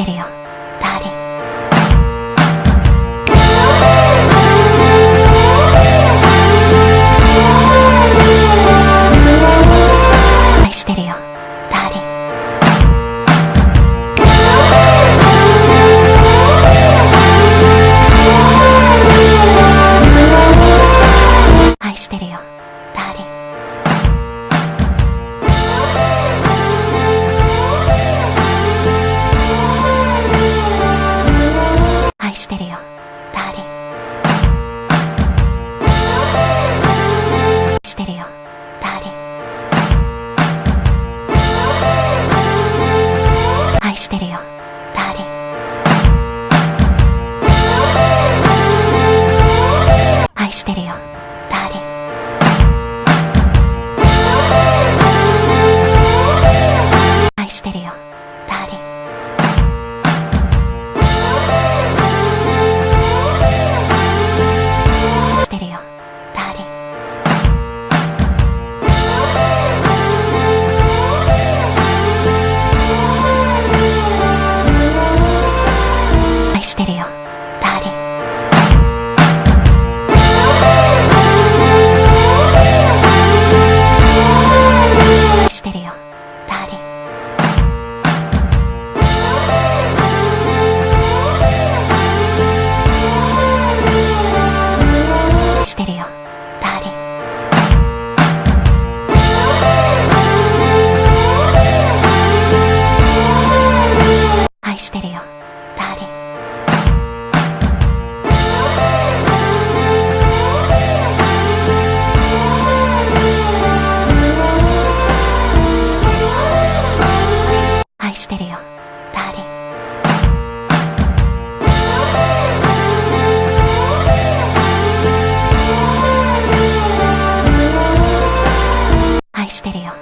してるよ。ダーリン。愛してるよ。ダーリン。愛してるよ。してるよ。ダーリン。してるよ。ダーリン。愛してるよ。ダーリン。愛してるよ。ダーリン。愛してるよ。愛してるよ。ダーリン。愛してるよ。